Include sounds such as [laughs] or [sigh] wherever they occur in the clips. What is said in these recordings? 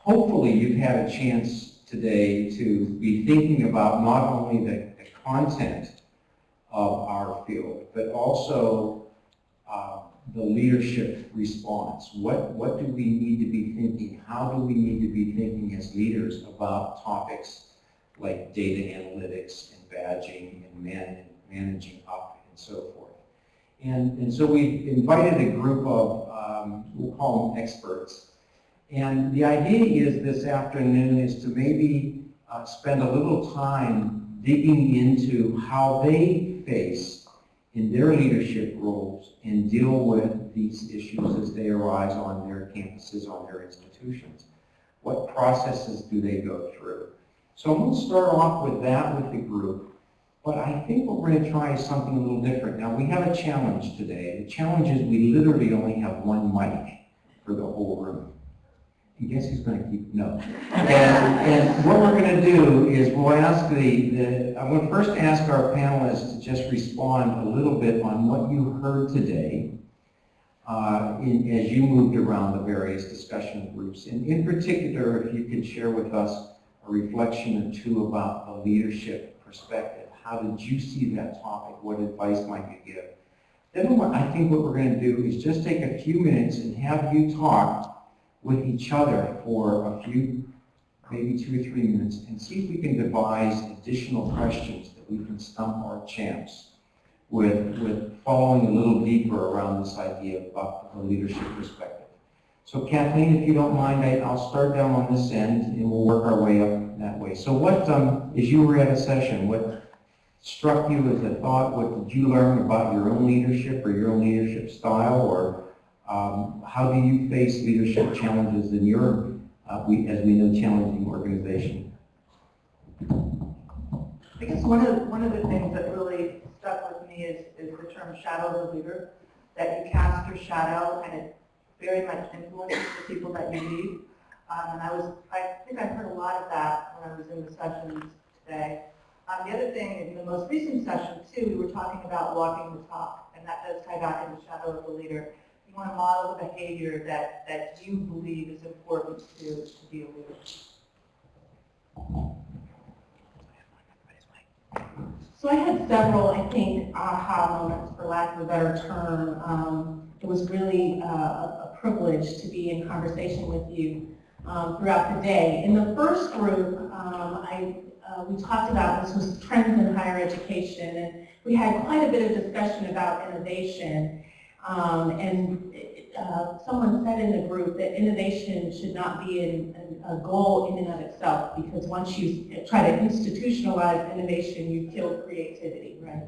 hopefully you've had a chance today to be thinking about not only the, the content of our field, but also uh, the leadership response. What, what do we need to be thinking? How do we need to be thinking as leaders about topics like data analytics and badging and man, managing up and so forth? And, and so we invited a group of, um, we'll call them experts, and the idea is this afternoon is to maybe uh, spend a little time digging into how they face in their leadership roles and deal with these issues as they arise on their campuses, on their institutions. What processes do they go through? So I'm going to start off with that with the group, but I think what we're going to try is something a little different. Now we have a challenge today. The challenge is we literally only have one mic for the whole room. I guess he's going to keep, no. And, and what we're going to do is we'll ask the, the, I'm going to first ask our panelists to just respond a little bit on what you heard today uh, in, as you moved around the various discussion groups. And in particular, if you could share with us a reflection or two about the leadership perspective. How did you see that topic? What advice might you give? Then I think what we're going to do is just take a few minutes and have you talk with each other for a few, maybe two or three minutes, and see if we can devise additional questions that we can stump our champs with, with following a little deeper around this idea of the leadership perspective. So Kathleen, if you don't mind, I, will start down on this end and we'll work our way up that way. So what, um, as you were at a session, what struck you as a thought? What did you learn about your own leadership or your own leadership style or um, how do you face leadership challenges in your, uh, we, as we know, challenging organization? I guess one of, one of the things that really stuck with me is, is the term shadow of the leader, that you cast your shadow and it very much influences the people that you lead. Um, and I was, I think I heard a lot of that when I was in the sessions today. Um, the other thing, in the most recent session too, we were talking about walking the talk, and that does tie back into shadow of the leader you want to model the behavior that, that you believe is important to, to be a leader. So I had several, I think, aha moments, for lack of a better term. Um, it was really uh, a privilege to be in conversation with you um, throughout the day. In the first group, um, I, uh, we talked about, this was trends in higher education, and we had quite a bit of discussion about innovation. Um, and uh, someone said in the group that innovation should not be an, a goal in and of itself because once you try to institutionalize innovation, you kill creativity, right?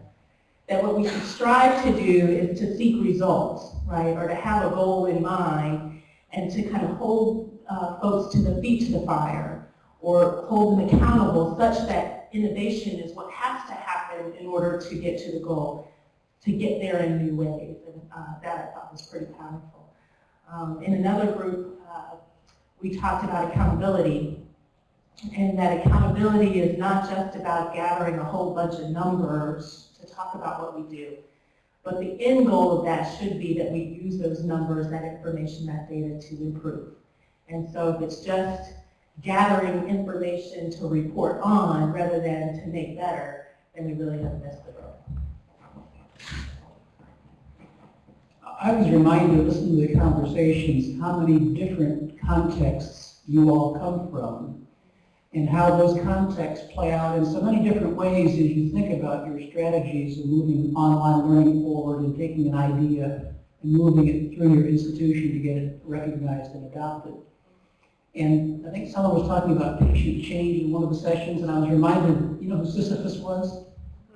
That what we should strive to do is to seek results, right? Or to have a goal in mind and to kind of hold uh, folks to the feet to the fire or hold them accountable such that innovation is what has to happen in order to get to the goal to get there in new ways. Uh, that I thought was pretty powerful. Um, in another group, uh, we talked about accountability and that accountability is not just about gathering a whole bunch of numbers to talk about what we do, but the end goal of that should be that we use those numbers, that information, that data to improve. And so if it's just gathering information to report on rather than to make better, then we really have missed the boat. I was reminded, listening to the conversations, how many different contexts you all come from and how those contexts play out in so many different ways as you think about your strategies of moving online learning forward and taking an idea and moving it through your institution to get it recognized and adopted. And I think someone was talking about patient change in one of the sessions, and I was reminded, you know who Sisyphus was?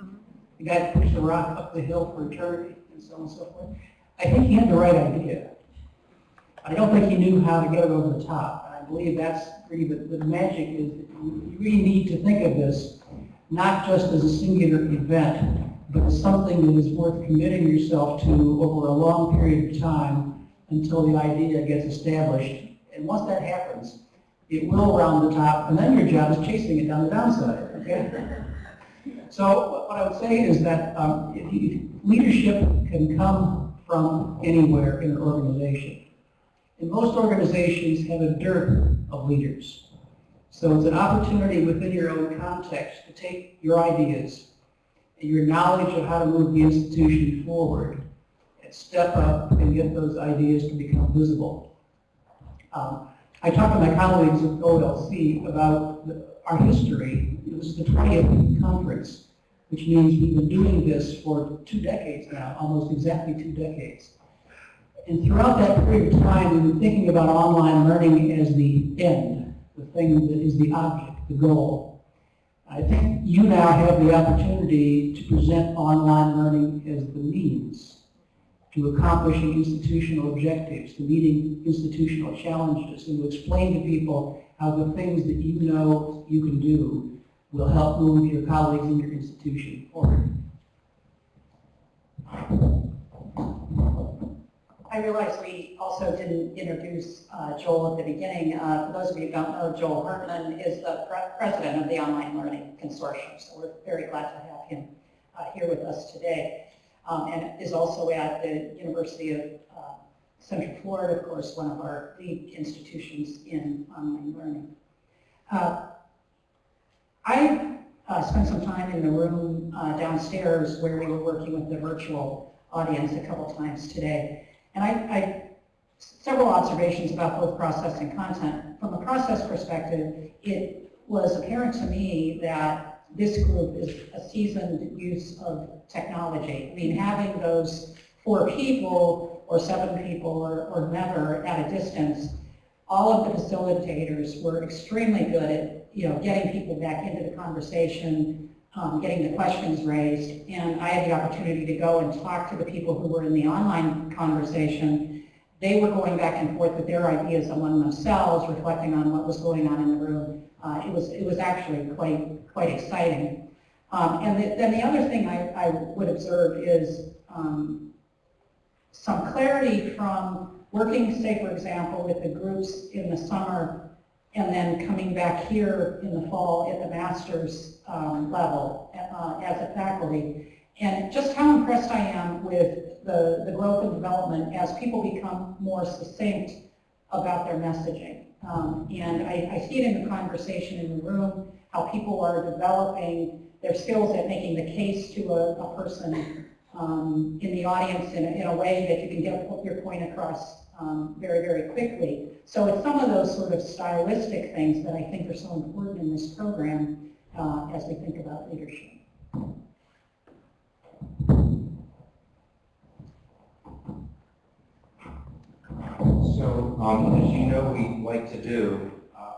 Mm-hmm. The guy that pushed the rock up the hill for eternity and so on and so forth. I think he had the right idea. I don't think he knew how to get it over the top. And I believe that's really the, the magic is you really need to think of this not just as a singular event, but something that is worth committing yourself to over a long period of time until the idea gets established. And once that happens, it will round the top, and then your job is chasing it down the downside. Okay? [laughs] So what I would say is that um, leadership can come from anywhere in an organization. And most organizations have a dearth of leaders. So it's an opportunity within your own context to take your ideas and your knowledge of how to move the institution forward and step up and get those ideas to become visible. Um, I talked to my colleagues at OLC about the, our history. It was the 20th conference, which means we've been doing this for two decades now, almost exactly two decades. And throughout that period of time, we've been thinking about online learning as the end, the thing that is the object, the goal. I think you now have the opportunity to present online learning as the means to accomplishing institutional objectives, to meeting institutional challenges, and to explain to people how the things that you know you can do will help move your colleagues in your institution forward. I realize we also didn't introduce uh, Joel at the beginning. Uh, For those of you who don't know, Joel Hartman is the pre- president of the Online Learning Consortium, so we're very glad to have him uh, here with us today. Um, And is also at the University of uh, Central Florida, of course, one of our lead institutions in online learning. I uh, spent some time in the room uh, downstairs where we were working with the virtual audience a couple times today. And I, I, several observations about both process and content. From a process perspective, it was apparent to me that this group is a seasoned use of technology. I mean, having those four people or seven people or, or never at a distance, all of the facilitators were extremely good at, you know, getting people back into the conversation, um, getting the questions raised, and I had the opportunity to go and talk to the people who were in the online conversation. They were going back and forth with their ideas among themselves, reflecting on what was going on in the room. Uh, it was it was actually quite quite exciting. Um, and the, then the other thing I, I would observe is um, some clarity from working, say, for example, with the groups in the summer and then coming back here in the fall at the master's um, level uh, as a faculty. And just how impressed I am with the, the growth and development as people become more succinct about their messaging. Um, and I, I see it in the conversation in the room, how people are developing their skills at making the case to a, a person um, in the audience in a, in a way that you can get your point across um, very, very quickly. So it's some of those sort of stylistic things that I think are so important in this program uh, as we think about leadership. So, um, as you know, we like to do, uh,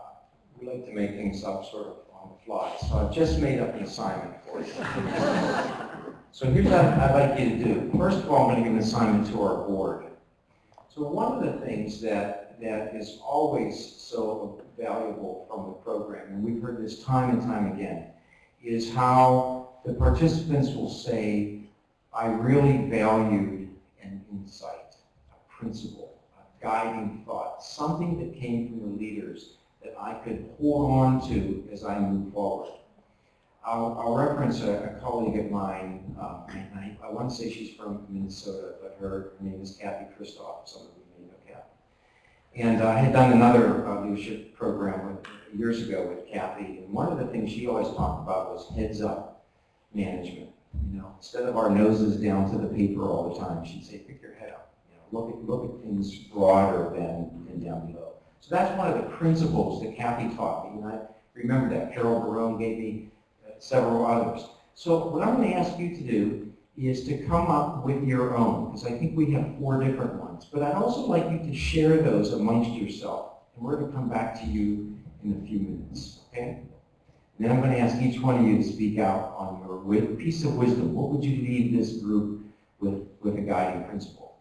we like to make things up sort of on the fly. So I've just made up an assignment for you. [laughs] So here's what I'd like you to do. First of all, I'm going to give an assignment to our board. So one of the things that, that is always so valuable from the program, and we've heard this time and time again, is how the participants will say, I really valued an insight, a principle, a guiding thought, something that came from the leaders that I could hold on to as I move forward. I'll, I'll reference a, a colleague of mine, um, I, I want to say she's from Minnesota, her, name is Kathy Christoph, some of you may know Kathy. And I had done another uh, leadership program with, years ago with Kathy, and one of the things she always talked about was heads up management. You know, instead of our noses down to the paper all the time, she'd say, pick your head up. You know, look at look at things broader than, than down below. So that's one of the principles that Kathy taught me, and I remember that. Carol Barone gave me uh, several others. So what I'm going to ask you to do is to come up with your own, because I think we have four different ones. But I'd also like you to share those amongst yourself, and we're going to come back to you in a few minutes, okay? Then I'm going to ask each one of you to speak out on your piece of wisdom. What would you leave this group with, with a guiding principle?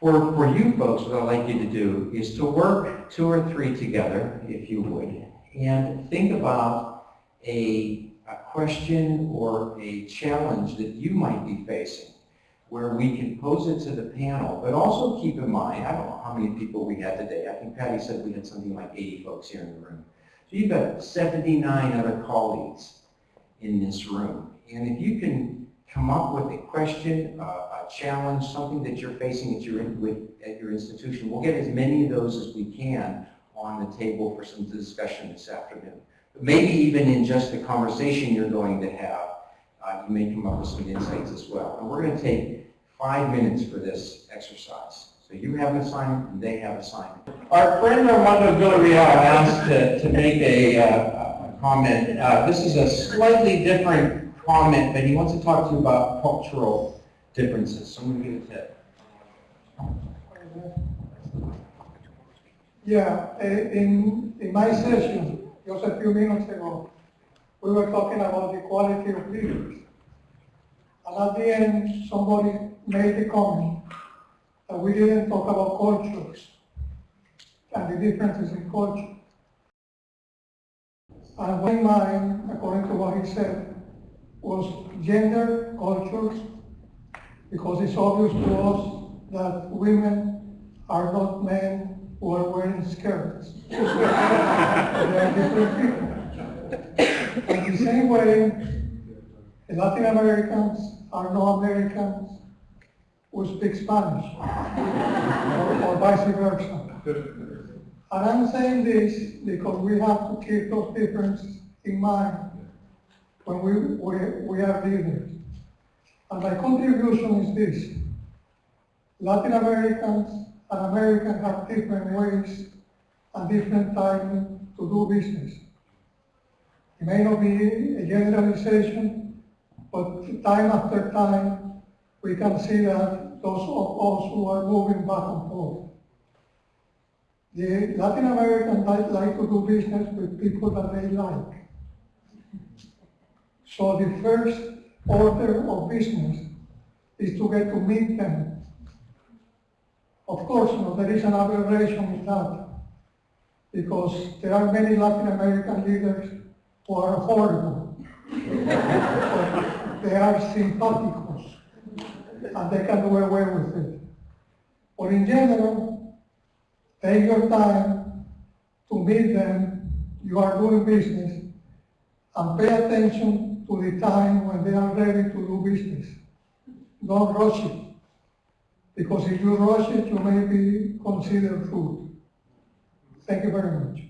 For, for you folks, what I'd like you to do is to work two or three together, if you would, and think about a, a question or a challenge that you might be facing where we can pose it to the panel, but also keep in mind, I don't know how many people we had today. I think Patty said we had something like 80 folks here in the room. So you've got 79 other colleagues in this room. And if you can come up with a question, uh, a challenge, something that you're facing at your, with, at your institution, we'll get as many of those as we can on the table for some discussion this afternoon. Maybe even in just the conversation you're going to have, uh, you may come up with some insights as well. And we're going to take five minutes for this exercise. So you have an assignment and they have an assignment. Our friend Armando Villarreal asked to, to make a, uh, a comment. Uh, this is a slightly different comment, but he wants to talk to you about cultural differences. So I'm going to give it to Yeah, in, in my session, just a few minutes ago, we were talking about the quality of leaders. And at the end, somebody made the comment that we didn't talk about cultures and the differences in culture. And one mind, according to what he said, was gender, cultures, because it's obvious to us that women are not men who are wearing skirts. [laughs] are different people. And the same way, Latin Americans are no Americans who speak Spanish, or, or vice versa. And I'm saying this because we have to keep those differences in mind when we, we, we are leaders. And my contribution is this. Latin Americans and Americans have different ways and different timing to do business. It may not be a generalization, but time after time, we can see that those of us who are moving back and forth. The Latin Americans like to do business with people that they like. So the first order of business is to get to meet them. Of course, you know, there is an aberration in that because there are many Latin American leaders who are horrible. [laughs] They are sympathicos and they can do away with it. But in general, take your time to meet them, you are doing business, and pay attention to the time when they are ready to do business. Don't rush it, because if you rush it, you may be considered rude. Thank you very much.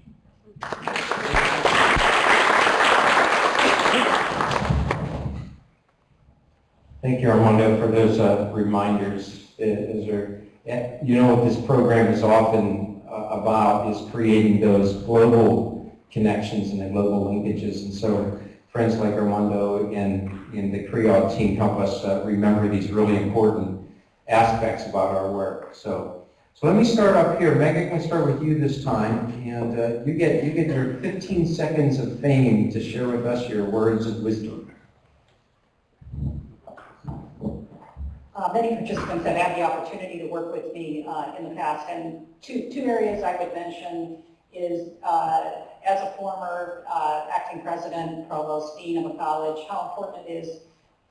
Thank you, Armando, for those uh, reminders. Uh, Is there, eh, you know what this program is often uh, about is creating those global connections and the global linkages. And so friends like Armando and, and the Creole team help us uh, remember these really important aspects about our work. So, so let me start up here. Meg, I'm going to start with you this time. And uh, you, get, you get your 15 seconds of fame to share with us your words of wisdom. Uh, Many participants have had the opportunity to work with me uh, in the past, and two, two areas I would mention is, uh, as a former uh, acting president, provost, dean of a college, how important it is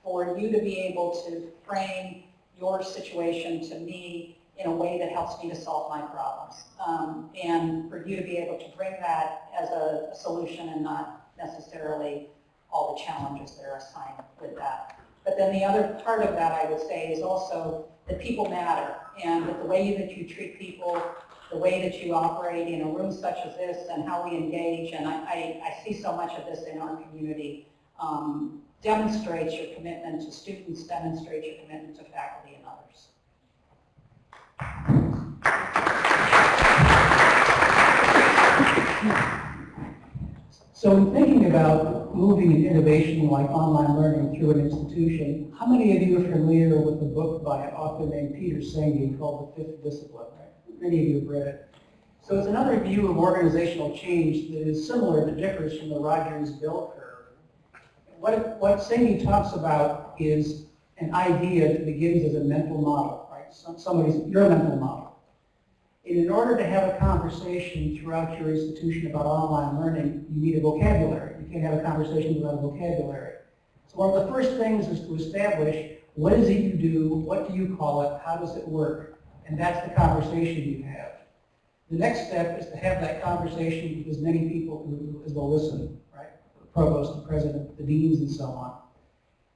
for you to be able to frame your situation to me in a way that helps me to solve my problems. Um, And for you to be able to bring that as a solution and not necessarily all the challenges that are assigned with that. But then the other part of that, I would say, is also that people matter, and that the way that you treat people, the way that you operate in a room such as this, and how we engage, and I, I, I see so much of this in our community, um, demonstrates your commitment to students, demonstrates your commitment to faculty and others. So in thinking about moving an innovation like online learning through an institution, how many of you are familiar with the book by an author named Peter Senge called The Fifth Discipline? Many of you have read it. So it's another view of organizational change that is similar but differs from the Rogers bell curve. What, what talks about is an idea that begins as a mental model, right? Some, somebody's, your mental model. And in order to have a conversation throughout your institution about online learning, you need a vocabulary. You can't have a conversation without a vocabulary. So one of the first things is to establish what is it you do, what do you call it, how does it work, and that's the conversation you have. The next step is to have that conversation with as many people as will listen, provost, the president, the deans, and so on.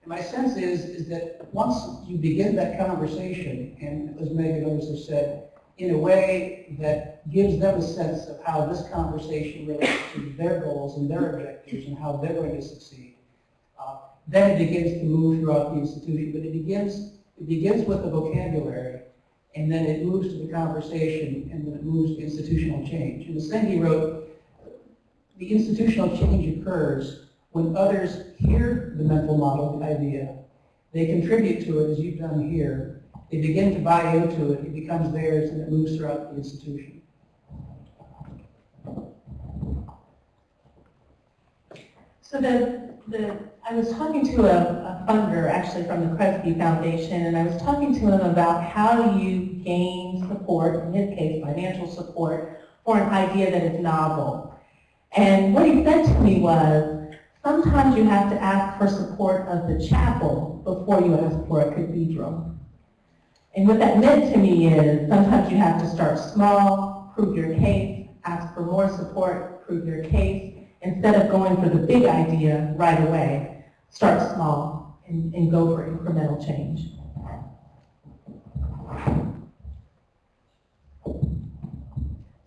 And my sense is, is that once you begin that conversation, and as Meg and others have said, in a way that gives them a sense of how this conversation relates to their goals and their objectives and how they're going to succeed. Uh, Then it begins to move throughout the institution, but it begins, it begins with the vocabulary, and then it moves to the conversation, and then it moves to institutional change. And as Cindy wrote, the institutional change occurs when others hear the mental model, the idea, they contribute to it as you've done here, they begin to buy into it, it becomes theirs, and it moves throughout the institution. So the, the, I was talking to a, a funder, actually from the Kresge Foundation, and I was talking to him about how you gain support, in his case, financial support, for an idea that is novel. And what he said to me was, sometimes you have to ask for support of the chapel before you ask for a cathedral. And what that meant to me is, sometimes you have to start small, prove your case, ask for more support, prove your case, instead of going for the big idea right away, start small and, and go for incremental change.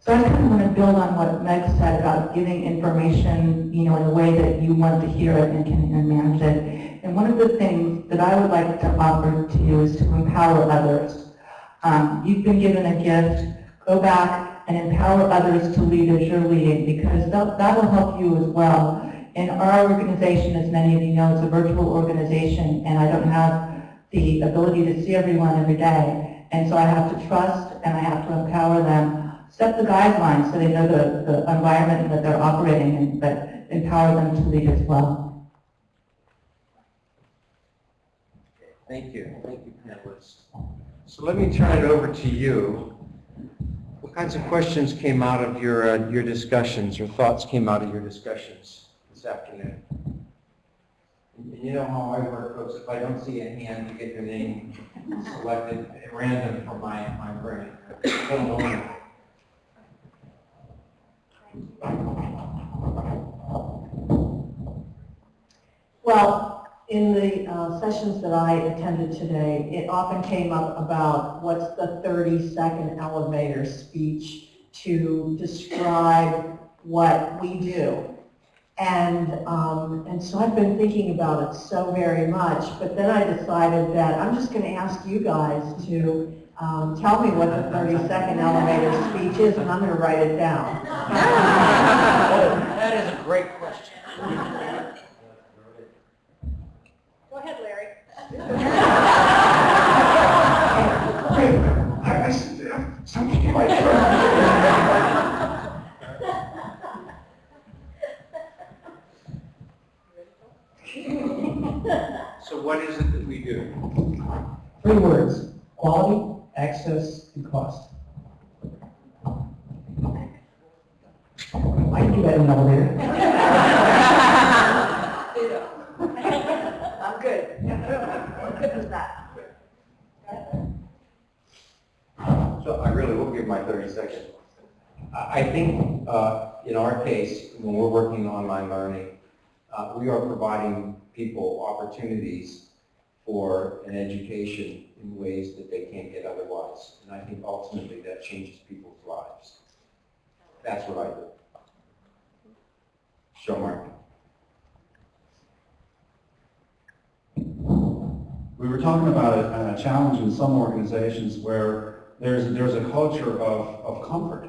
So I kind of want to build on what Meg said about giving information, you know, in a way that you want to hear it and can manage it. And one of the things that I would like to offer to you is to empower others. Um, you've been given a gift. Go back and empower others to lead as you're leading because that, that will help you as well. And our organization, as many of you know, is a virtual organization and I don't have the ability to see everyone every day. And so I have to trust and I have to empower them set the guidelines so they know the, the environment that they're operating in, but empower them to lead as well. Thank you. Thank you, panelists. So let me turn it over to you. What kinds of questions came out of your, uh, your discussions, or thoughts came out of your discussions this afternoon? You know how I work, folks. If I don't see a hand, you get your name selected at random from my, my brain. Well, in the uh, sessions that I attended today, it often came up about what's the 30-second elevator speech to describe what we do. And, um, and so I've been thinking about it so very much, but then I decided that I'm just going to ask you guys to um, tell me what the 30-second elevator speech is, and I'm going to write it down. [laughs] That is a great question. Go ahead, Larry. I, I, something in my throat. So what is it that we do? Three words, quality, access, and cost. I can do that in an elevator. [laughs] I'm good. I'm good with that. So I really will give my 30 seconds. I I think uh, in our case, when we're working on online learning, uh, we are providing people opportunities for an education in ways that they can't get otherwise. And I think ultimately that changes people's lives. That's what I do. Show Mark. We were talking about a, a challenge in some organizations where there's, there's a culture of, of comfort.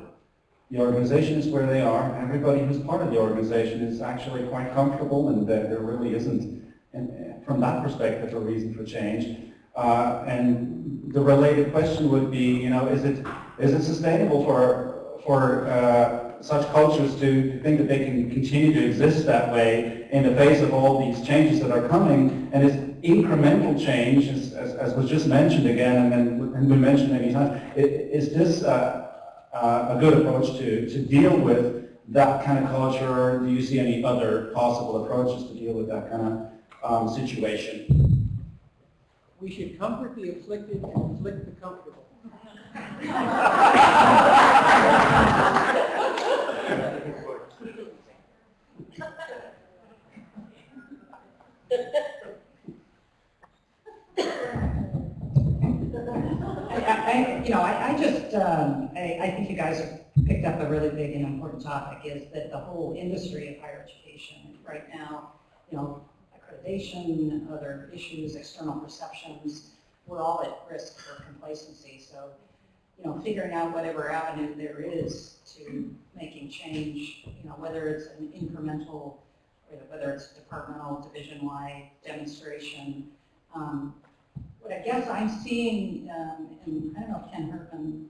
The organization is where they are. Everybody who's part of the organization is actually quite comfortable and there, there really isn't, and from that perspective, a reason for change. Uh, and the related question would be, you know, is it, is it sustainable for, for uh, such cultures to, think that they can continue to exist that way in the face of all these changes that are coming? And is incremental change, as, as, as was just mentioned again and and been mentioned many times, is this uh, uh, a good approach to, to deal with that kind of culture? Do you see any other possible approaches to deal with that kind of um, situation? We should comfort the afflicted and afflict the comfortable. I, you know, I, I just, um, I, I think you guys picked up a really big and important topic is that the whole industry of higher education right now, you know, accreditation, other issues, external perceptions, we're all at risk for complacency. So, you know, figuring out whatever avenue there is to making change, you know, whether it's an incremental, whether it's departmental, division-wide demonstration, um, what I guess I'm seeing, um, and I don't know if Ken Herman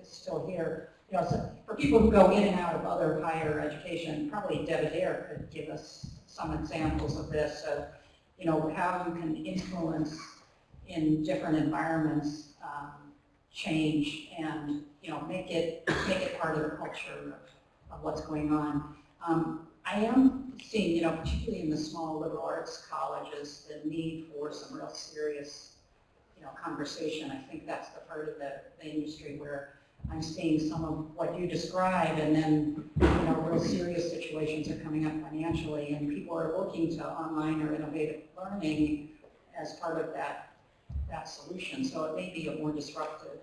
is, still here, you know, so for people who go in and out of other higher education, probably Deb Adair could give us some examples of this, of, you know, how you can influence in different environments, um, change and, you know, make it, make it part of the culture of, of what's going on. Um, I am seeing, you know, particularly in the small liberal arts colleges, the need for some real serious, you know, conversation. I think that's the part of the, the industry where I'm seeing some of what you describe and then, you know, real serious situations are coming up financially and people are looking to online or innovative learning as part of that, that solution. So it may be a more disruptive,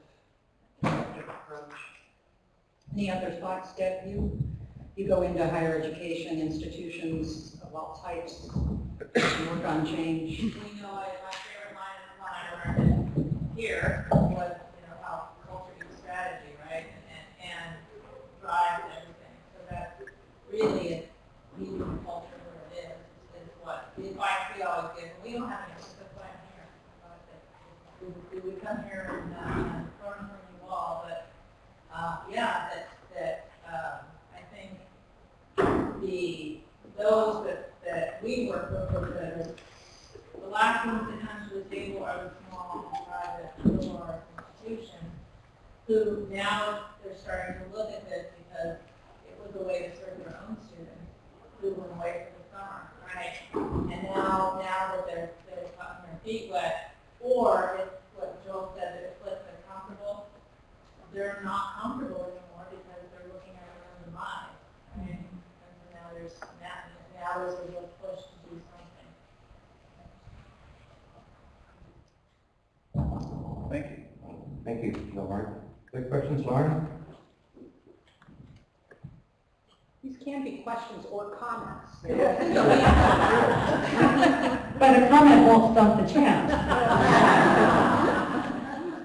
disruptive approach. Any other thoughts, Deb, you? you go into higher education institutions of all types, work on change. You know, I- my favorite line is learned here, was, you know, how culture eats strategy, right? And, and drives everything. So that really is leading the culture where it is, is what, the advice we always give. And we don't have any, that's why I'm here. Uh, that We, we would come here and, uh, learn from you all, but, uh, yeah, that, that, um, I think the, those that, that we work with, are the, the last ones that come to the table are the small, private, arts institutions, who now they're starting to look at this because it was a way to serve their own students who went away for the summer, right? And now, now that they're, they're gotten their feet wet, or it's what Joel said, that it's what they're comfortable, they're not comfortable anymore because they're looking at their own demise, right? And so now there's, now, now there's a real push to do something. Thank you. Thank you, Lauren. Good questions, Lauren? These can be questions or comments. [laughs] But a comment won't stop the chant.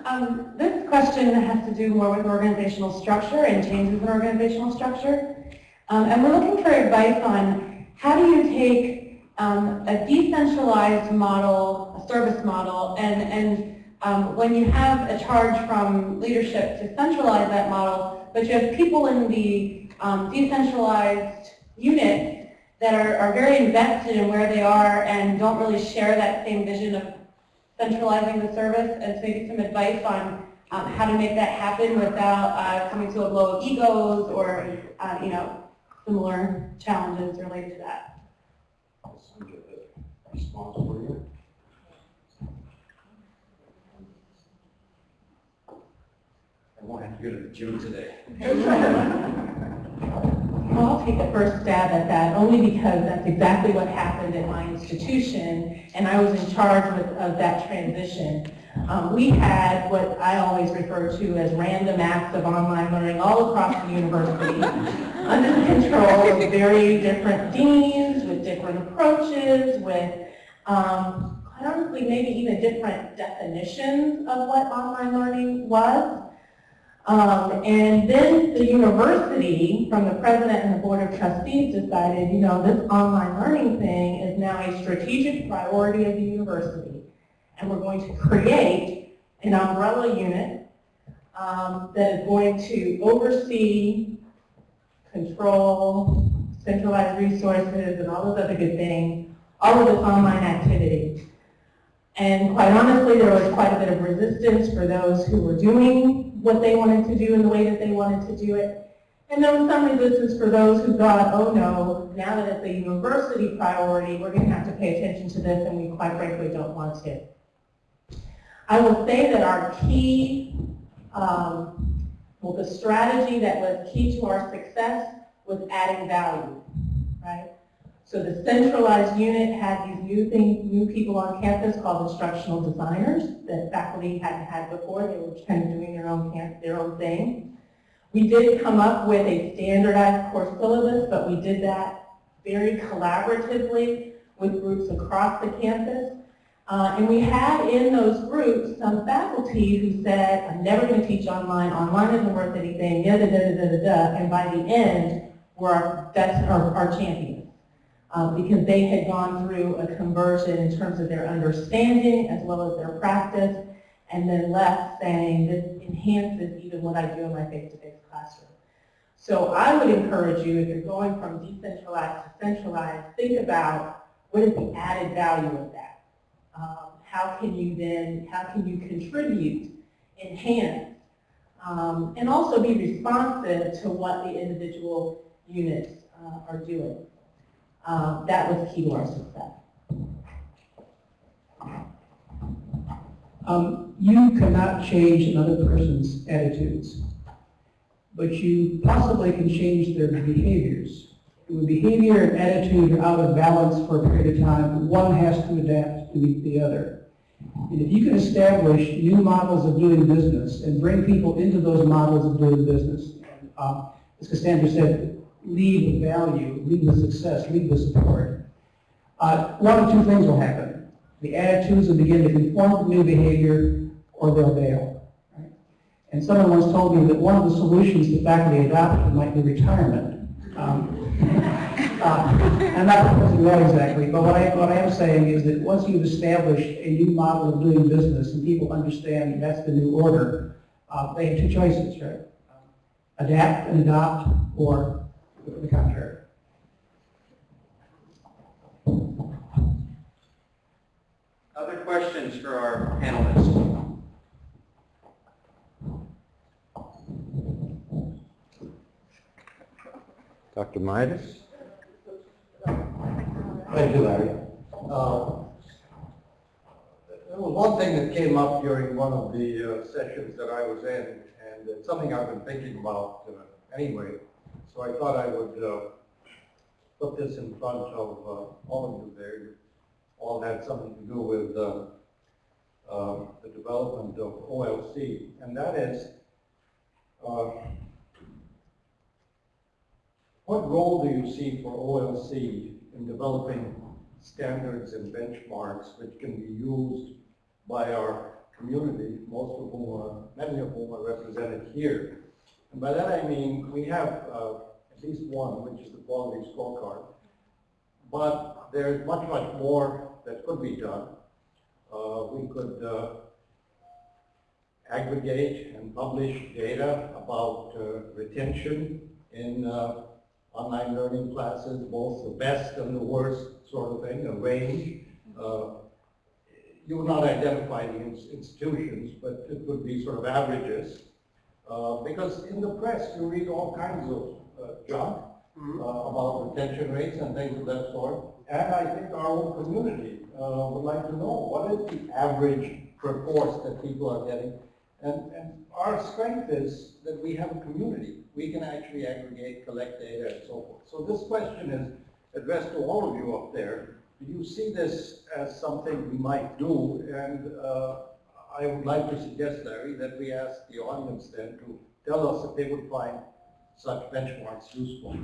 Um, this question has to do more with organizational structure and changes in organizational structure. Um, and we're looking for advice on how do you take um, a decentralized model, a service model, and, and um, when you have a charge from leadership to centralize that model, but you have people in the um, decentralized unit that are, are very invested in where they are and don't really share that same vision of centralizing the service, and so maybe some advice on um, how to make that happen without uh, coming to a blow of egos or, uh, you know, similar challenges related to that. I'll send you the response for you. I won't have to go to the gym today. [laughs] Well, I'll take the first stab at that, only because that's exactly what happened at my institution, and I was in charge with, of that transition. Um, we had what I always refer to as random acts of online learning all across the university, [laughs] under the control of very different deans, with different approaches, with, um, honestly, maybe even different definitions of what online learning was. Um, and then the university, from the president and the board of trustees, decided, you know, this online learning thing is now a strategic priority of the university. And we're going to create an umbrella unit um, that is going to oversee, control, centralized resources, and all those other good things, all of this online activity. And quite honestly, there was quite a bit of resistance for those who were doing what they wanted to do in the way that they wanted to do it. And there was some resistance for those who thought, oh no, now that it's a university priority, we're going to have to pay attention to this, and we quite frankly don't want to. I will say that our key, um, well, the strategy that was key to our success was adding value, right? So the centralized unit had these new thing, new people on campus called instructional designers that faculty hadn't had before. They were kind of doing their own camp, their own thing. We did come up with a standardized course syllabus, but we did that very collaboratively with groups across the campus. Uh, and we had in those groups some faculty who said, I'm never going to teach online, online isn't worth anything, da da da da da da, and by the end were our, that's our, our champions uh, because they had gone through a conversion in terms of their understanding as well as their practice, and then left saying this enhances even what I do in my face-to-face classroom. So I would encourage you, if you're going from decentralized to centralized, think about what is the added value of that. Um, how can you then, how can you contribute, enhance, um, and also be responsive to what the individual units uh, are doing. Um, that was key to our success. Um, you cannot change another person's attitudes, but you possibly can change their behaviors. When behavior and attitude are out of balance for a period of time, one has to adapt to meet the other. And if you can establish new models of doing business and bring people into those models of doing business, um, as Cassandra said, lead with value, lead with success, lead with support, uh, one of two things will happen. The attitudes will begin to conform to new behavior or they'll bail. Right? And someone once told me that one of the solutions to faculty adoption might be retirement. Um, [laughs] uh, I'm not proposing that exactly, but what I, what I am saying is that once you've established a new model of doing business and people understand that's the new order, uh, they have two choices, right? Adapt and adopt or the contrary. Other questions for our panelists? Dr. Mayadas? Thank you, Larry. Uh, There was one thing that came up during one of the uh, sessions that I was in, and it's something I've been thinking about uh, anyway, so I thought I would uh, put this in front of uh, all of you there. You all had something to do with uh, the development of OLC, and that is, what role do you see for OLC in developing standards and benchmarks which can be used by our community, most of whom are, many of whom are represented here. And by that I mean, we have uh, at least one, which is the quality scorecard. But there's much, much more that could be done. Uh, we could uh, aggregate and publish data about uh, retention in uh, online learning classes, both the best and the worst sort of thing, a range. Uh, you would not identify the institutions, but it would be sort of averages. Uh, because in the press, you read all kinds of uh, junk uh, about retention rates and things of that sort. And I think our own community uh, would like to know what is the average per course that people are getting. And, and our strength is that we have a community. We can actually aggregate, collect data, and so forth. So this question is addressed to all of you up there. Do you see this as something we might do? And uh, I would like to suggest, Larry, that we ask the audience then to tell us if they would find such benchmarks useful.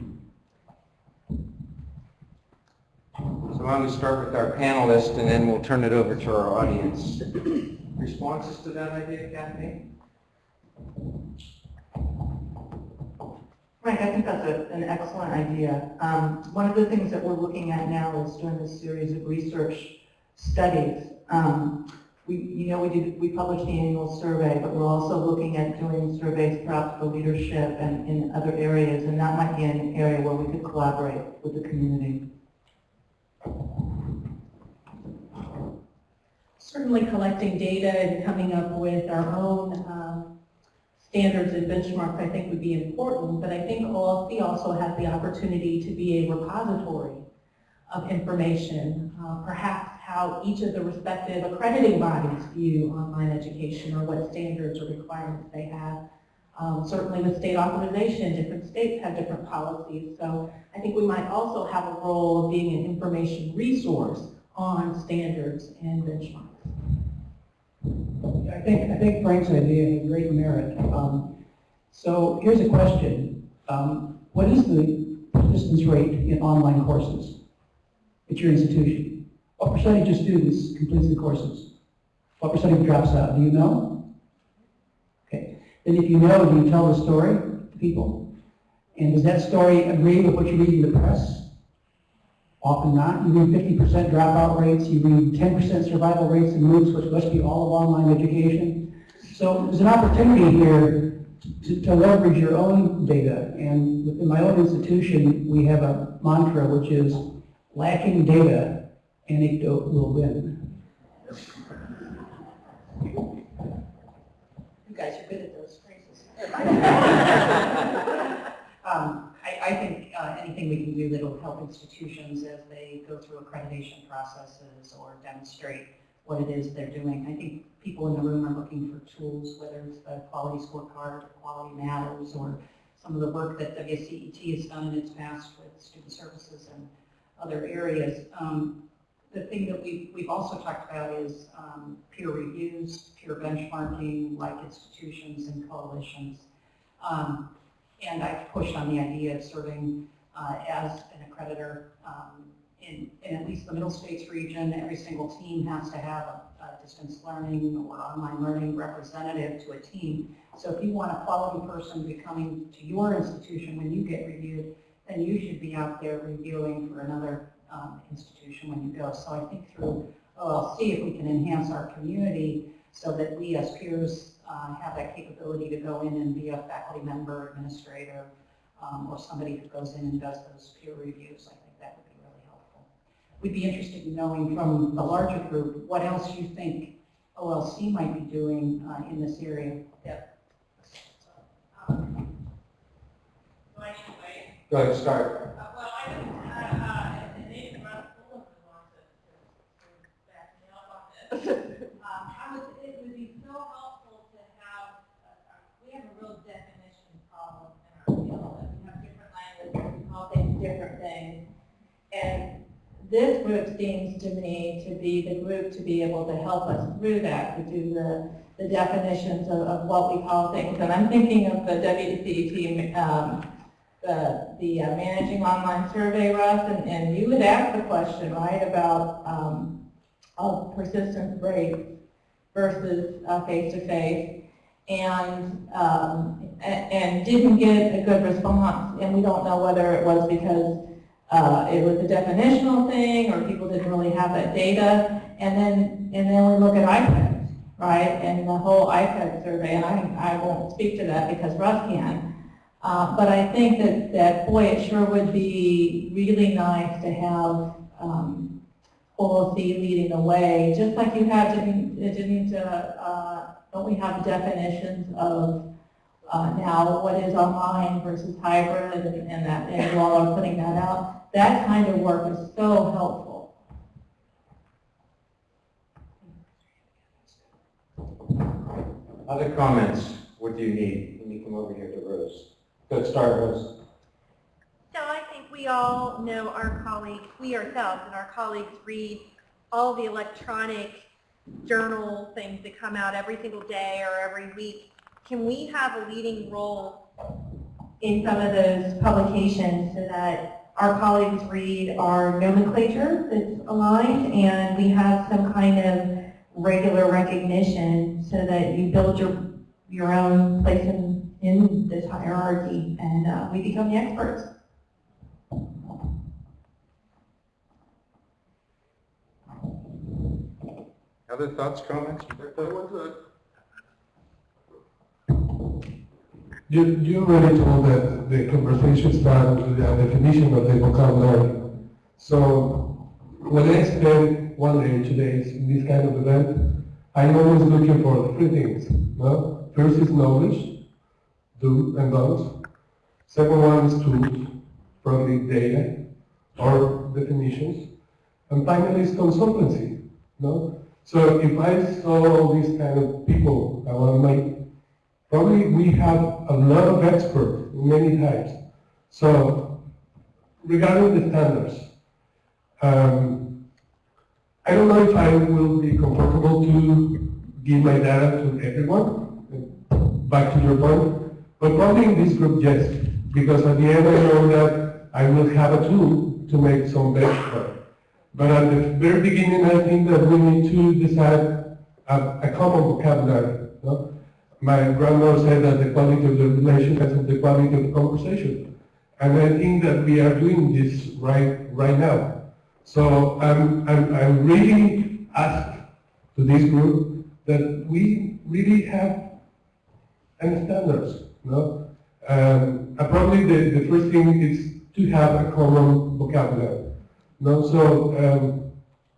So why don't we start with our panelists and then we'll turn it over to our audience. [clears throat] Responses to that idea, Kathleen? Frank, I think that's a, an excellent idea. Um, one of the things that we're looking at now is doing a series of research studies. Um, we, you know, we did, we published the annual survey, but we're also looking at doing surveys perhaps for leadership and in other areas, and that might be an area where we could collaborate with the community. Certainly collecting data and coming up with our own um, standards and benchmarks I think would be important, but I think OLC also has the opportunity to be a repository of information, uh, perhaps how each of the respective accrediting bodies view online education or what standards or requirements they have. Um, certainly with state authorization, different states have different policies. So I think we might also have a role of being an information resource on standards and benchmarks. I think, I think Frank's idea has great merit. Um, So here's a question. Um, What is the persistence rate in online courses at your institution? What percentage of students completes the courses? What percentage drops out? Do you know? Okay. Then if you know, do you tell the story to people? And does that story agree with what you read in the press? Often not. You read fifty percent dropout rates, you read ten percent survival rates in MOOCs, which must be all of online education. So there's an opportunity here to, to leverage your own data. And within my own institution, we have a mantra which is lacking data, anecdote will win. You guys are good at those phrases. [laughs] Um, I, think uh, anything we can do that'll help institutions as they go through accreditation processes or demonstrate what it is they're doing. I think people in the room are looking for tools, whether it's the quality scorecard, or quality matters, or some of the work that WCET has done in its past with student services and other areas. Um, the thing that we've, we've also talked about is um, peer reviews, peer benchmarking, like institutions and coalitions. Um, and I've pushed on the idea of serving uh, as an accreditor um, in, in at least the Middle States region. Every single team has to have a, a distance learning or online learning representative to a team. So if you want a quality person to be coming to your institution when you get reviewed, then you should be out there reviewing for another um, institution when you go. So I think through OLC, if we can enhance our community so that we as peers uh, have that capability to go in and be a faculty member, administrator, um, or somebody who goes in and does those peer reviews, I think that would be really helpful. We'd be interested in knowing from the larger group, what else you think OLC might be doing uh, in this area. Yep. Go ahead, start. Well, I don't, uh, uh, and Nathan Russ Fulton wants to, to back me up on this. Um, I was, it would be so helpful to have, uh, uh, we have a real definition problem in our field, and we have different languages, we call things different things. And this group seems to me to be the group to be able to help us through that, to do the, the definitions of, of what we call things. And I'm thinking of the WCET, um, the, the uh, managing online survey, Russ, and, and you had asked the question, right, about um, of persistence rate versus uh, face-to-face, and, um, and didn't get a good response. And we don't know whether it was because uh, it was a definitional thing, or people didn't really have that data. And then, and then we look at IPEDS, right, and the whole IPED survey, and I, I won't speak to that because Russ can. Uh, but I think that, that, boy, it sure would be really nice to have um, OLC leading the way, just like you have, didn't, it didn't, uh, uh, don't we have definitions of uh, now what is online versus hybrid and, and that, and you all are putting that out. That kind of work is so helpful. Other comments? What do you need? Let me come over here to Rose. Let's start, Rose. So I think we all know our colleagues, we ourselves and our colleagues read all the electronic journal things that come out every single day or every week. Can we have a leading role in some of those publications so that our colleagues read our nomenclature that's aligned and we have some kind of regular recognition so that you build your, your own place in, in this hierarchy and uh, we become the experts. Other thoughts, comments? You, you already told that the conversation started with the definition of the vocabulary. So when I spend one day, two days in this kind of event, I'm always looking for three things. No? First is knowledge, do and don'ts. Second one is tools, probably data or definitions. And finally is consultancy. No? So if I saw all these kind of people, I want to make Probably we have a lot of experts many types. So regarding the standards, um, I don't know if I will be comfortable to give my data to everyone, back to your point, but probably in this group, yes, because at the end I know that I will have a tool to make some benchmark. But at the very beginning, I think that we need to decide a, a common vocabulary. My grandmother said that the quality of the relation is the quality of the conversation. And I think that we are doing this right, right now. So I'm, I'm, I'm really asked to this group that we really have any standards. No? Um, and probably the, the first thing is to have a common vocabulary. No? So um,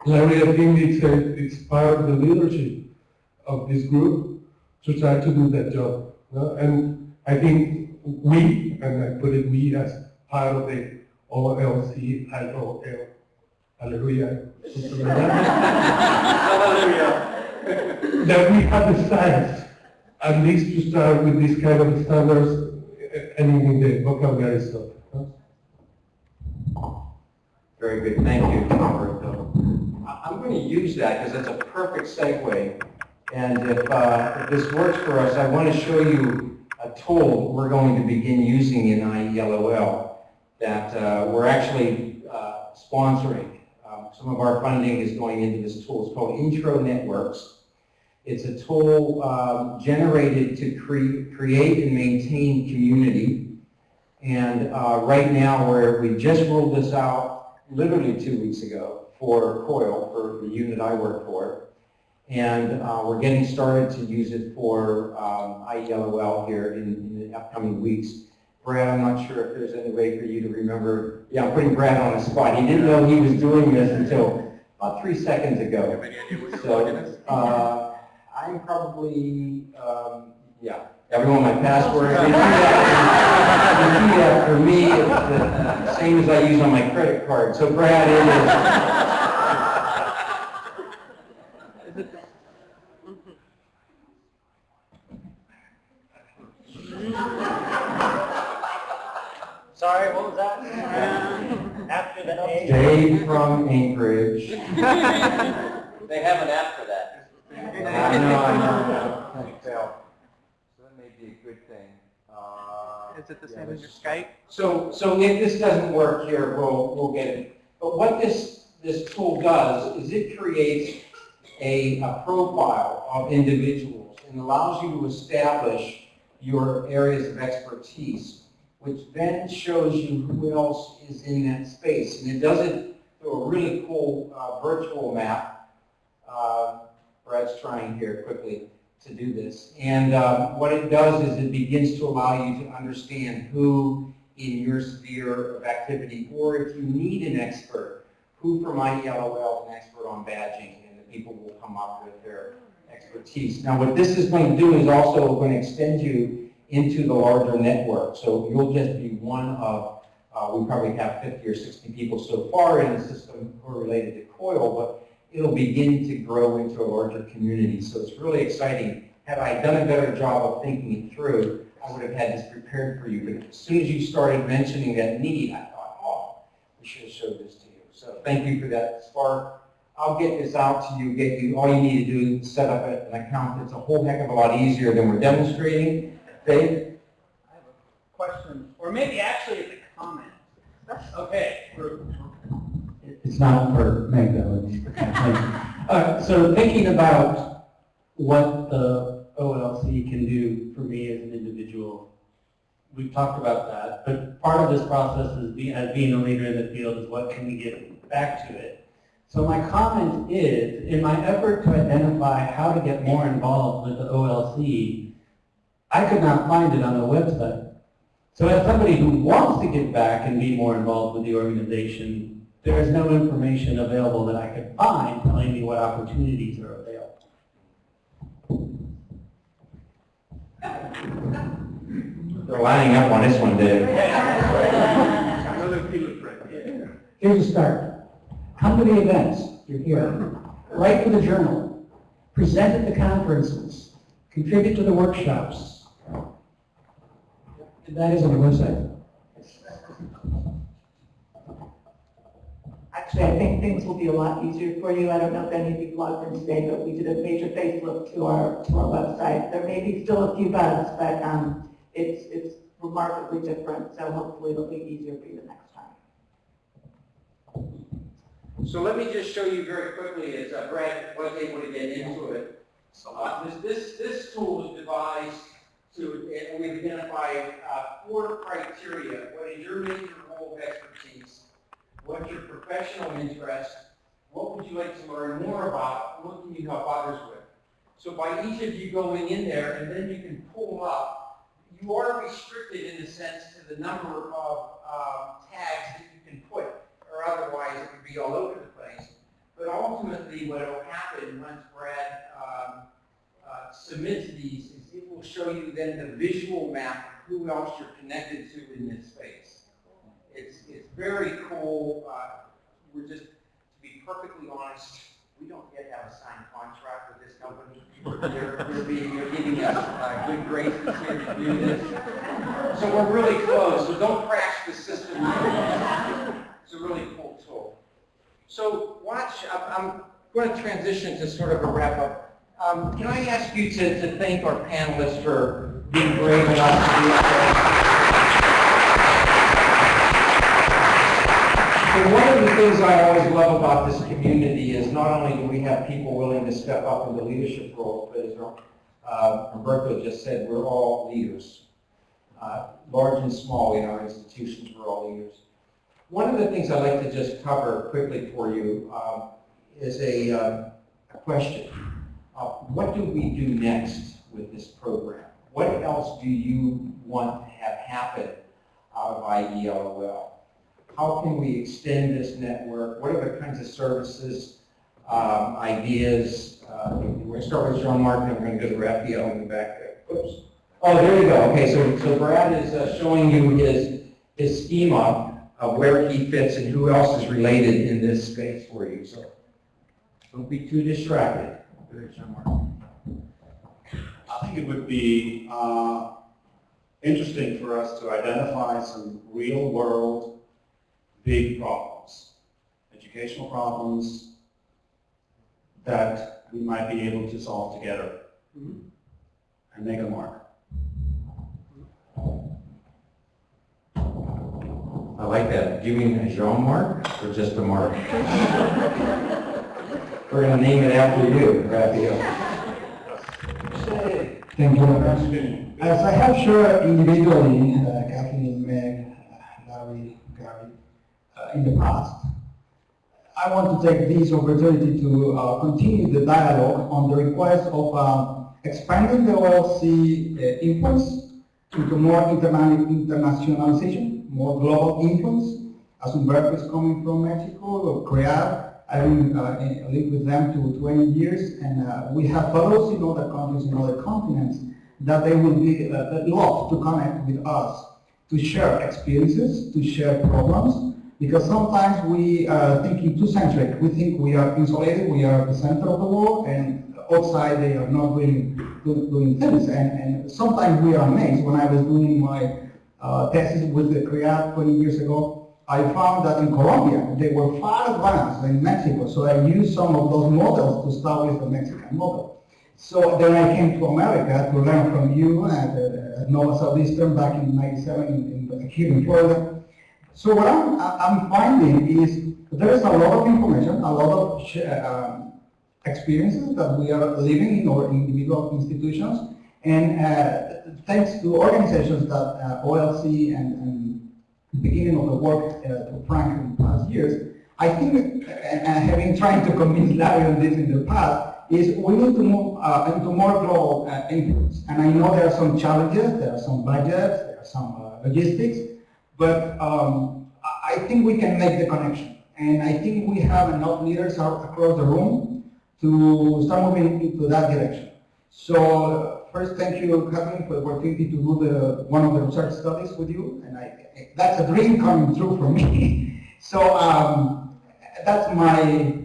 Larry, I think it's, a, it's part of the leadership of this group to try to do that job. And I think we, and I put it we as part of the OLCIOL, hallelujah, like that. that we have the science, at least to start with this kind of standards and in the vocabulary stuff. Very good, thank you, Roberto. I'm going to use that because it's a perfect segue. And if, uh, if this works for us, I want to show you a tool we're going to begin using in IELOL that uh, we're actually uh, sponsoring. Um, Some of our funding is going into this tool. It's called Intro Networks. It's a tool um, generated to cre- create and maintain community. And uh, right now, where we just rolled this out literally two weeks ago for COIL, for the unit I work for. And uh, we're getting started to use it for um, IELOL here in, in the upcoming weeks. Brad, I'm not sure if there's any way for you to remember. Yeah, I'm putting Brad on the spot. He didn't know he was doing this until about three seconds ago. So, uh, I'm probably, um, yeah, everyone my password. You see that- you see that for me, it's the same as I use on my credit card. So Brad, it is. Sorry, what was that? After the A? Dave from Anchorage. [laughs] They have an app for that. I know, I know. So that may be a good thing. Uh, Is it the yeah, same as your Skype? So, so if this doesn't work here, we'll, we'll get it. But what this, this tool does is it creates a, a profile of individuals and allows you to establish your areas of expertise, which then shows you who else is in that space. And it does it through a really cool uh, virtual map. Uh, Brad's trying here quickly to do this. And um, what it does is it begins to allow you to understand who in your sphere of activity, or if you need an expert, who from IELOL is an expert on badging, and the people will come up with their expertise. Now what this is going to do is also going to extend you into the larger network. So you'll just be one of, uh, we probably have 50 or 60 people so far in the system who are related to COIL, but it'll begin to grow into a larger community. So it's really exciting. Had I done a better job of thinking it through, I would have had this prepared for you. But as soon as you started mentioning that need, I thought, oh, we should have showed this to you. So thank you for that spark. I'll get this out to you, get you, all you need to do is set up an account. It's a whole heck of a lot easier than we're demonstrating. Dave? I have a question, or maybe actually it's a comment. Okay, we're- It's not for Meg, though. it's for Kathleen. Uh, So thinking about what the OLC can do for me as an individual, we've talked about that, but part of this process is, be- as being a leader in the field, is what can we get back to it? So my comment is, in my effort to identify how to get more involved with the OLC, I could not find it on the website. So as somebody who wants to get back and be more involved with the organization, there is no information available that I could find telling me what opportunities are available. They're lining up on this one, Dave. another. Here's a start. Come to the events, you're here. Write for the journal. Present at the conferences. Contribute to the workshops. That is on the website. Actually, I think things will be a lot easier for you. I don't know if any of you logged in today, but we did a major facelift to our, to our website. There may be still a few bugs, but, um, it's, it's remarkably different, so hopefully it'll be easier for you the next time. So let me just show you very quickly, as uh, Brad was able to get into it. Uh, This, this, this tool was devised to, and we've identified uh, four criteria. What is your major role of expertise? What's your professional interest? What would you like to learn more about? What can you help others with? So by each of you going in there, and then you can pull up, you are restricted in a sense to the number of um, tags that you can put or otherwise it would be all over the place. But ultimately, what will happen once Brad um, uh, submits these will show you then the visual map of who else you're connected to in this space. It's, it's very cool. Uh, we're just, to be perfectly honest, we don't yet have a signed contract with this company. They're, they're, they're giving us uh, good graces here to do this. So we're really close, so don't crash the system. It's a really cool tool. So watch, I'm going to transition to sort of a wrap up. Um, can I ask you to, to thank our panelists for being brave enough to there? So one of the things I always love about this community is not only do we have people willing to step up into leadership roles, but as uh, Roberto just said, we're all leaders. Uh, large and small in our institutions, we're all leaders. One of the things I'd like to just cover quickly for you um, is a, uh, a question. Uh, what do we do next with this program? What else do you want to have happen out of IELOL? How can we extend this network? What are the kinds of services, um, ideas? Uh, we're going to start with Jean-Marc, and we're going to go to Raphael in the back there. Oops. Oh, there you go. Okay, so, so Brad is uh, showing you his, his schema of where he fits and who else is related in this space for you. So don't be too distracted. Go ahead, I think it would be uh, interesting for us to identify some real-world big problems, educational problems that we might be able to solve together and make a mark. I like that. Do you mean a Jean mark or just a mark? [laughs] We're going to name it after you, Raphael. Thank you. As I have shared individually, uh, Kathleen, Meg, Larry, Gary, uh, in the past, I want to take this opportunity to uh, continue the dialogue on the request of um, expanding the OLC uh, influence into more interna internationalization, more global influence. As Humberto is coming from Mexico, or CREAD, I've been uh, with them to 20 years, and uh, we have fellows in other countries, in other continents, that they will be uh, love to connect with us, to share experiences, to share problems, because sometimes we are thinking too centric. We think we are insulated, we are the center of the world, and outside they are not really doing things. And, and sometimes we are amazed. When I was doing my uh, thesis with the CREAD 20 years ago, I found that in Colombia, they were far advanced than Mexico, so I used some of those models to start with the Mexican model. So then I came to America to learn from you at, uh, at Nova Southeastern back in 97 in, in, here in Florida. So what I'm, I'm finding is there is a lot of information, a lot of um, experiences that we are living in our individual institutions, and uh, thanks to organizations that uh, OLC and, and beginning of the work uh, to Frank in the past years, I think, and having tried to convince Larry on this in the past, is we need to move uh, into more global uh, influence. And I know there are some challenges, there are some budgets, there are some uh, logistics, but um, I think we can make the connection. And I think we have enough leaders across the room to start moving into that direction. So first, thank you, Kathleen, for the opportunity to do the, one of the research studies with you. And I, that's a dream coming true for me. [laughs] so um, that's my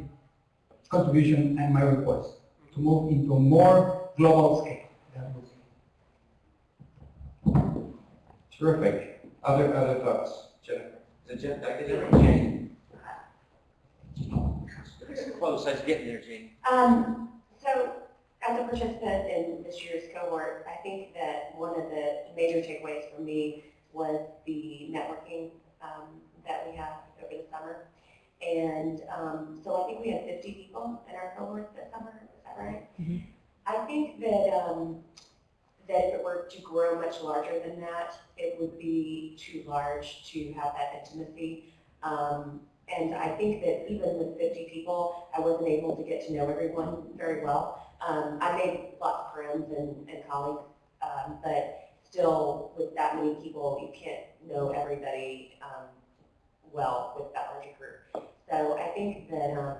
contribution and my request, to move into more global scale. Terrific. Other, other thoughts? Jennifer? Is it Jen, did I get it? Close, I was getting there, Jane. Um, so as a participant in this year's cohort, I think that one of the major takeaways for me was the networking um, that we had over the summer. And um, so I think we had 50 people in our cohort this summer, is that right? I think that, um, that if it were to grow much larger than that, it would be too large to have that intimacy. Um, and I think that even with 50 people, I wasn't able to get to know everyone very well. Um, I made lots of friends and, and colleagues, um, but still with that many people, you can't know everybody um, well with that larger group. So I think that, um,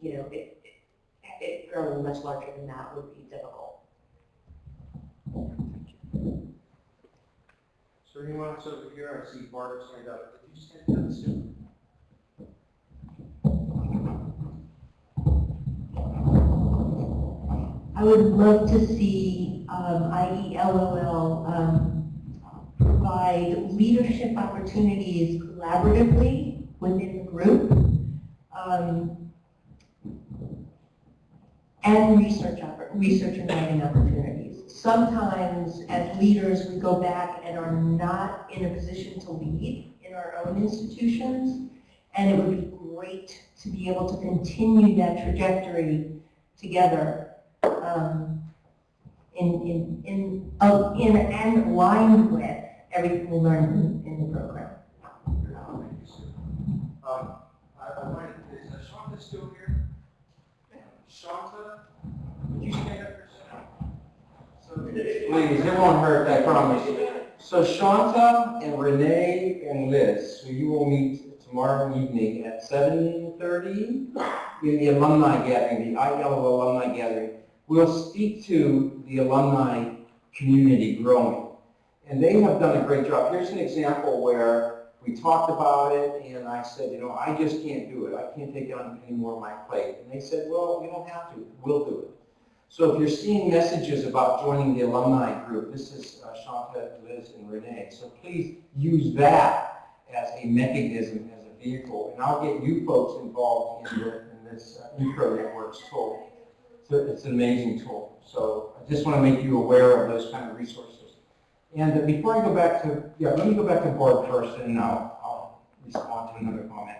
you know, it, it, it growing much larger than that would be difficult. So anyone else over here? I see Barbara's hand up. Did you stand up soon? I would love to see um, IELOL um, provide leadership opportunities collaboratively within the group um, and research, research and writing opportunities. Sometimes as leaders, we go back and are not in a position to lead in our own institutions, and it would be great to be able to continue that trajectory together um, in, in, in, in, and aligned with everything we learned in, in the program. Um, I, I wanted, is Shanta still here? Shanta, would you stand up for a second? Please, it won't hurt, I promise. So Shanta and Renee and Liz, who you will meet tomorrow evening at seven thirty in the alumni gathering, the ILO alumni gathering, will speak to the alumni community growing. And they have done a great job. Here's an example where we talked about it and I said, you know, I just can't do it. I can't take on any more of my plate. And they said, well, you don't have to. We'll do it. So if you're seeing messages about joining the alumni group, this is uh, Shanta, Liz, and Renee. So please use that as a mechanism, as a vehicle. And I'll get you folks involved in, the, in this uh, intro networks tool. So it's an amazing tool. So I just want to make you aware of those kind of resources. And before I go back to, yeah, let me go back to board first and I'll, I'll respond to another comment.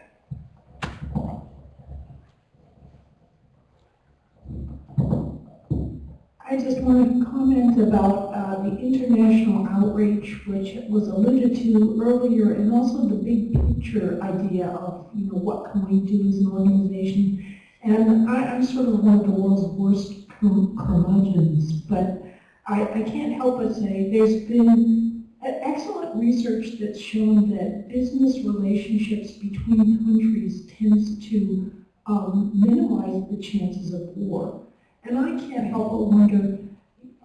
I just want to comment about uh, the international outreach, which was alluded to earlier, and also the big picture idea of, you know, what can we do as an organization. And I, I'm sort of one of the world's worst cur- curmudgeons, but I, I can't help but say there's been excellent research that's shown that business relationships between countries tends to um, minimize the chances of war. And I can't help but wonder,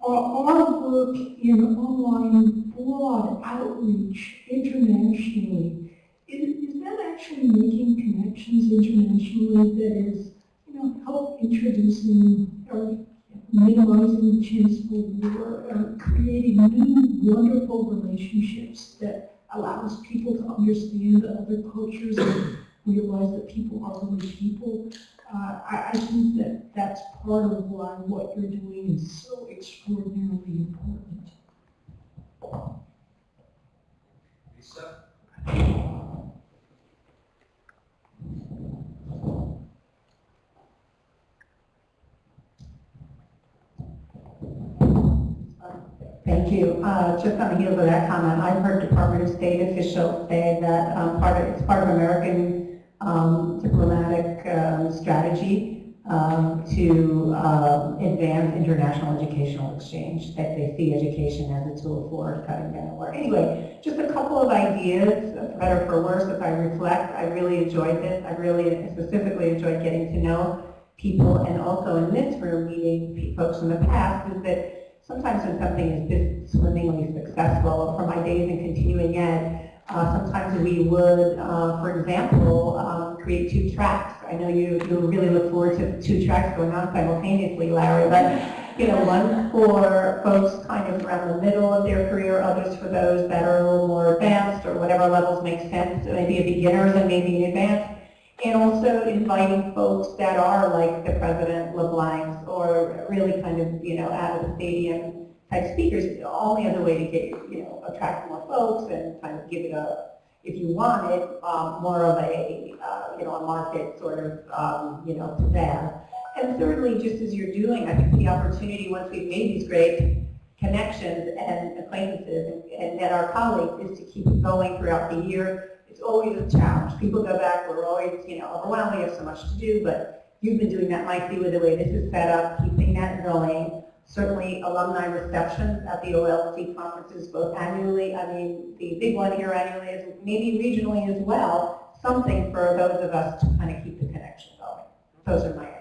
are our work in online broad outreach internationally, is, is that actually making connections internationally that is, know, help introducing or minimizing the chance for war, or creating new wonderful relationships that allows people to understand other cultures and realize that people are really people. Uh, I, I think that that's part of why what you're doing is so extraordinarily important. Lisa? Thank you. Uh, Just on the heels of that comment, I've heard Department of State officials say that um, part of, it's part of American um, diplomatic um, strategy um, to um, advance international educational exchange, that they see education as a tool for cutting down war. Anyway, just a couple of ideas, for better or for worse, if I reflect. I really enjoyed this. I really specifically enjoyed getting to know people and also in this room meeting folks in the past is that sometimes when something is this swimmingly successful, from my days in continuing ed, uh, sometimes we would, uh, for example, um, create two tracks. I know you, you really look forward to two tracks going on simultaneously, Larry, but you know, one for folks kind of around the middle of their career, others for those that are a little more advanced or whatever levels make sense, maybe a beginners and maybe an advanced. And also inviting folks that are like the President LeBlancs or really kind of, you know, out of the stadium type speakers. The only other way to get, you know, attract more folks and kind of give it a, if you want it, um, more of a, uh, you know, a market sort of, um, you know, pizzazz. And thirdly, just as you're doing, I think the opportunity, once we've made these great connections and acquaintances and, and met our colleagues, is to keep going throughout the year. It's always a challenge. People go back, we're always, you know, overwhelmed, we have so much to do, but you've been doing that, Mikey, with the way this is set up, keeping that going. Certainly alumni receptions at the OLC conferences, both annually, I mean, the big one here annually is maybe regionally as well, something for those of us to kind of keep the connection going. Those are my ideas.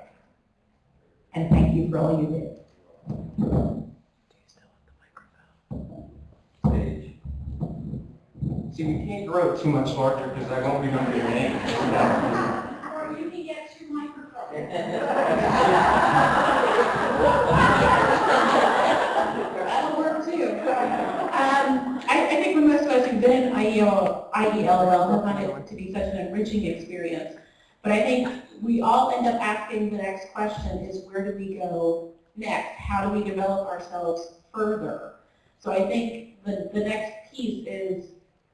And thank you for all you did. See, we can't grow too much larger because I won't remember your name. Or you can get your microphone. That'll work too. Um, I, I think for most of us who've been in IEL, IELL have found it to be such an enriching experience. But I think we all end up asking the next question is where do we go next? How do we develop ourselves further? So I think the, the next piece is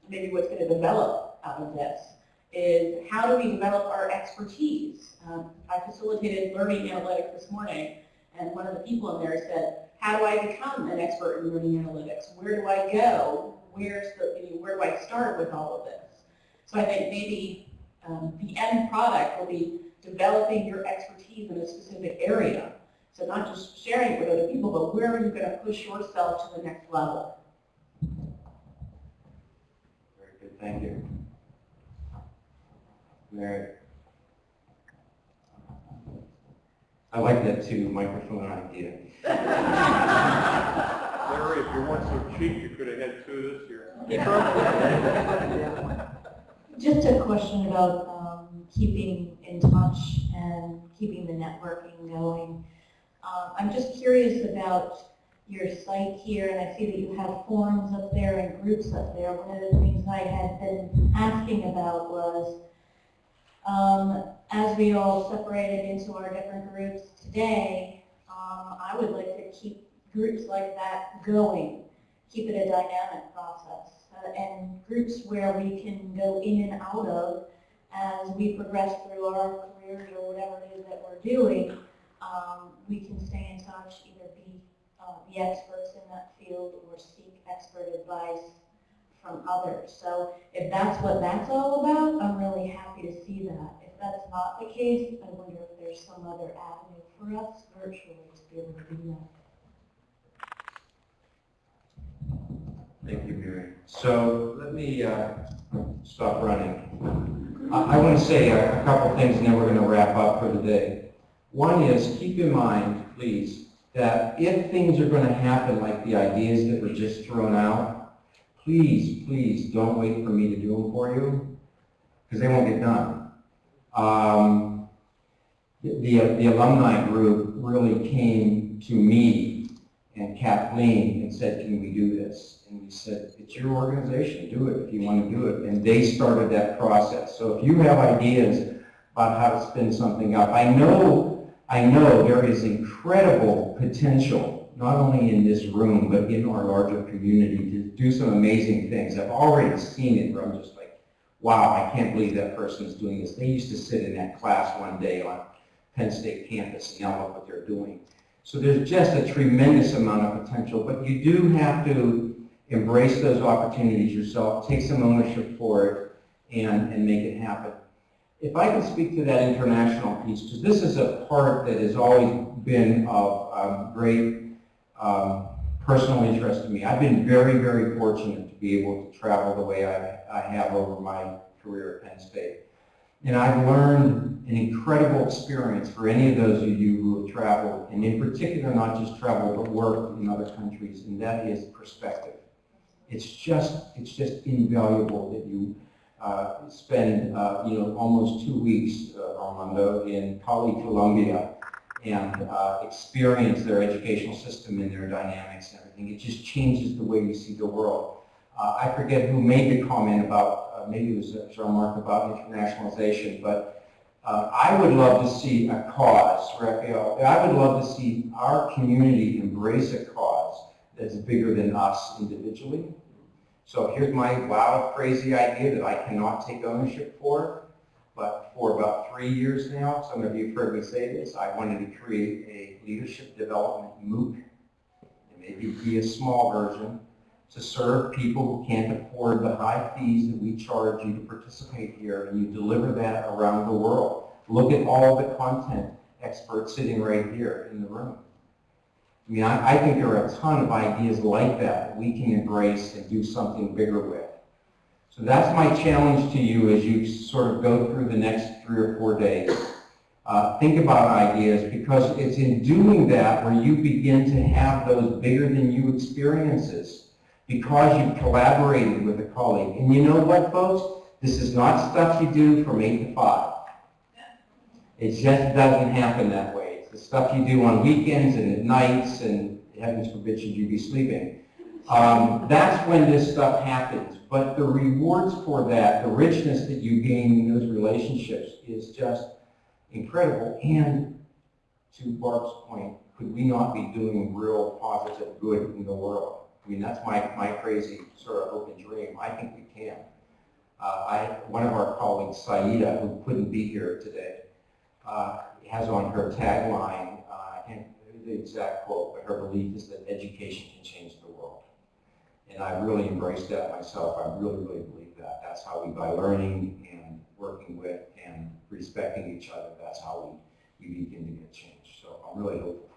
maybe what's going to develop out of this is how do we develop our expertise? Um, I facilitated learning analytics this morning, and one of the people in there said, how do I become an expert in learning analytics? Where do I go? Where's the, you know, where do I start with all of this? So I think maybe um, the end product will be developing your expertise in a specific area. So not just sharing it with other people, but where are you going to push yourself to the next level? Very good, thank you. Mary. I like that two microphone idea. Larry, if you weren't so cheap, you could have had two this year. [laughs] Just a question about um, keeping in touch and keeping the networking going. Um, I'm just curious about your site here, and I see that you have forums up there and groups up there. One of the things I had been asking about was, um, as we all separated into our different groups today, um, I would like to keep groups like that going, keep it a dynamic process, uh, and groups where we can go in and out of as we progress through our careers or whatever it is that we're doing. Um, we can stay in touch, either be uh, the experts in that field or seek expert advice from others. So if that's what that's all about, I'm really happy to see that. If that's not the case, I wonder if there's some other avenue for us virtually to be able to do that. Thank you, Mary. So let me uh, stop running. I, I want to say a, a couple things and then we're going to wrap up for the day. One is keep in mind, please, that if things are going to happen like the ideas that were just thrown out, please, please don't wait for me to do them for you because they won't get done. Um, the, the alumni group really came to me and Kathleen and said, can we do this? And we said, it's your organization, do it if you want to do it. And they started that process. So if you have ideas about how to spin something up, I know, I know there is incredible potential, not only in this room, but in our larger community to do some amazing things. I've already seen it where I'm just like, wow, I can't believe that person is doing this. They used to sit in that class one day on Penn State campus and now look what they're doing. So there's just a tremendous amount of potential, but you do have to embrace those opportunities yourself, take some ownership for it, and, and make it happen. If I can speak to that international piece, because this is a part that has always been of um, great um, personal interest to me. I've been very, very fortunate to be able to travel the way I, I have over my career at Penn State. And I've learned an incredible experience for any of those of you who have traveled, and in particular not just traveled but worked in other countries, and that is perspective. It's just, it's just invaluable that you uh, spend, uh, you know, almost two weeks, uh, Armando, in Cali, Colombia, and uh, experience their educational system and their dynamics and everything. It just changes the way you see the world. Uh, I forget who made the comment about, uh, maybe it was uh, Jean-Marc about internationalization, but uh, I would love to see a cause, Raphael, I would love to see our community embrace a cause that's bigger than us individually. So here's my wild, crazy idea that I cannot take ownership for. But for about three years now, some of you have heard me say this, I wanted to create a leadership development MOOC. It maybe be a small version to serve people who can't afford the high fees that we charge you to participate here, and you deliver that around the world. Look at all the content experts sitting right here in the room. I mean, I, I think there are a ton of ideas like that that we can embrace and do something bigger with. So that's my challenge to you as you sort of go through the next three or four days. Uh, think about ideas because it's in doing that where you begin to have those bigger than you experiences because you've collaborated with a colleague. And you know what, folks? This is not stuff you do from 8 to 5. It just doesn't happen that way. It's the stuff you do on weekends and at nights and heavens forbid should you be sleeping. Um, that's when this stuff happens. But the rewards for that, the richness that you gain in those relationships is just incredible. And to Barb's point, could we not be doing real positive good in the world? I mean, that's my, my crazy sort of open dream. I think we can. Uh, I, one of our colleagues, Saida, who couldn't be here today, uh, has on her tagline, uh, and the exact quote, but her belief is that education can change the world. And I really embraced that myself. I really, really believe that. That's how we, by learning and working with and respecting each other, that's how we, we begin to get change. So I'm really hopeful